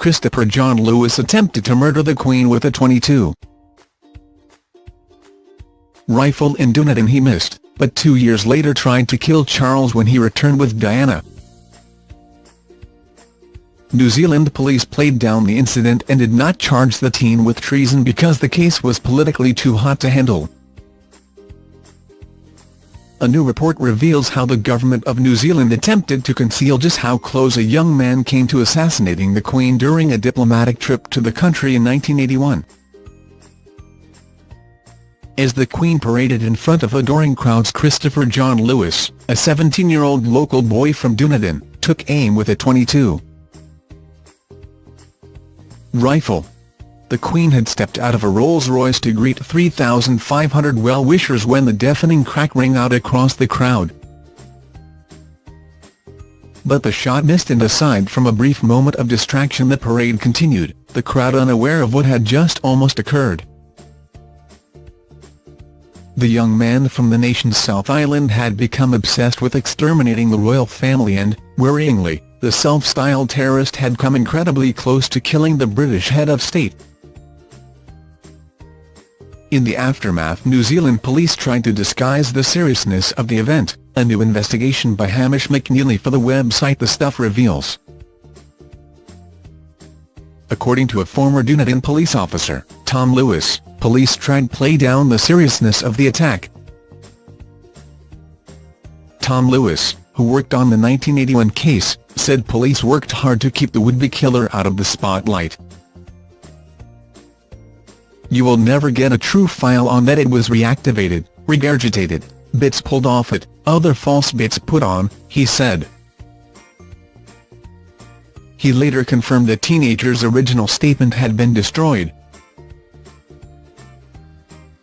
Christopher John Lewis attempted to murder the Queen with a 22 rifle in Dunedin he missed, but two years later tried to kill Charles when he returned with Diana. New Zealand police played down the incident and did not charge the teen with treason because the case was politically too hot to handle. A new report reveals how the government of New Zealand attempted to conceal just how close a young man came to assassinating the Queen during a diplomatic trip to the country in 1981. As the Queen paraded in front of adoring crowds Christopher John Lewis, a 17-year-old local boy from Dunedin, took aim with a .22 rifle the Queen had stepped out of a Rolls-Royce to greet 3,500 well-wishers when the deafening crack rang out across the crowd. But the shot missed and aside from a brief moment of distraction the parade continued, the crowd unaware of what had just almost occurred. The young man from the nation's South Island had become obsessed with exterminating the royal family and, worryingly, the self-styled terrorist had come incredibly close to killing the British head of state. In the aftermath New Zealand police tried to disguise the seriousness of the event, a new investigation by Hamish McNeilly for the website The Stuff reveals. According to a former Dunedin police officer, Tom Lewis, police tried play down the seriousness of the attack. Tom Lewis, who worked on the 1981 case, said police worked hard to keep the would-be killer out of the spotlight. You will never get a true file on that it was reactivated, regurgitated, bits pulled off it, other false bits put on, he said. He later confirmed the teenager's original statement had been destroyed.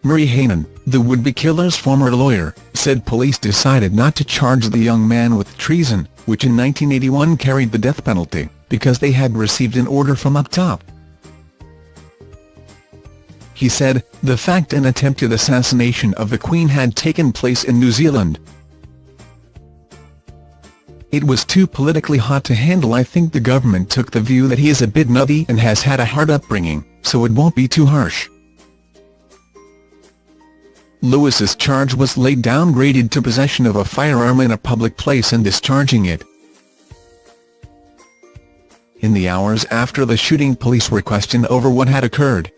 Murray Hanan, the would-be killer's former lawyer, said police decided not to charge the young man with treason, which in 1981 carried the death penalty, because they had received an order from up top he said, the fact an attempted assassination of the Queen had taken place in New Zealand. It was too politically hot to handle I think the government took the view that he is a bit nutty and has had a hard upbringing, so it won't be too harsh. Lewis's charge was laid downgraded to possession of a firearm in a public place and discharging it. In the hours after the shooting police were questioned over what had occurred.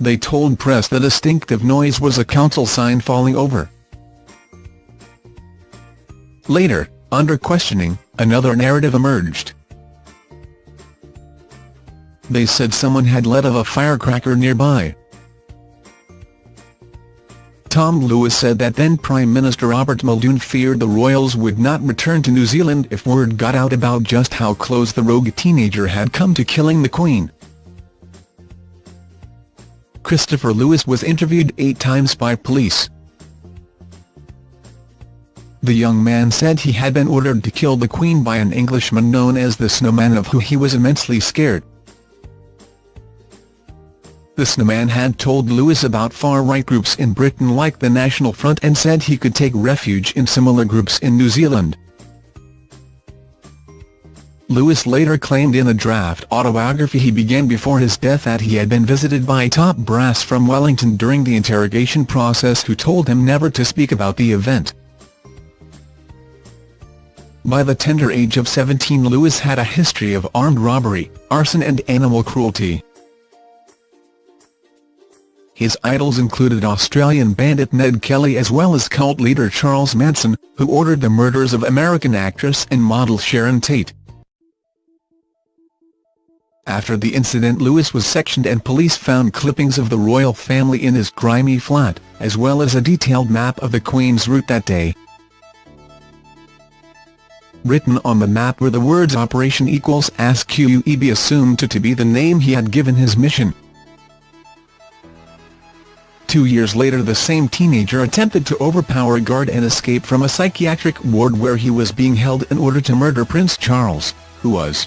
They told press the distinctive noise was a council sign falling over. Later, under questioning, another narrative emerged. They said someone had let off a firecracker nearby. Tom Lewis said that then Prime Minister Robert Muldoon feared the royals would not return to New Zealand if word got out about just how close the rogue teenager had come to killing the Queen. Christopher Lewis was interviewed eight times by police. The young man said he had been ordered to kill the Queen by an Englishman known as the Snowman of who he was immensely scared. The Snowman had told Lewis about far-right groups in Britain like the National Front and said he could take refuge in similar groups in New Zealand. Lewis later claimed in a draft autobiography he began before his death that he had been visited by top brass from Wellington during the interrogation process who told him never to speak about the event. By the tender age of 17 Lewis had a history of armed robbery, arson and animal cruelty. His idols included Australian bandit Ned Kelly as well as cult leader Charles Manson, who ordered the murders of American actress and model Sharon Tate. After the incident Lewis was sectioned and police found clippings of the royal family in his grimy flat, as well as a detailed map of the Queen's route that day. Written on the map were the words Operation equals Ask QUEB assumed to, to be the name he had given his mission. Two years later the same teenager attempted to overpower a guard and escape from a psychiatric ward where he was being held in order to murder Prince Charles, who was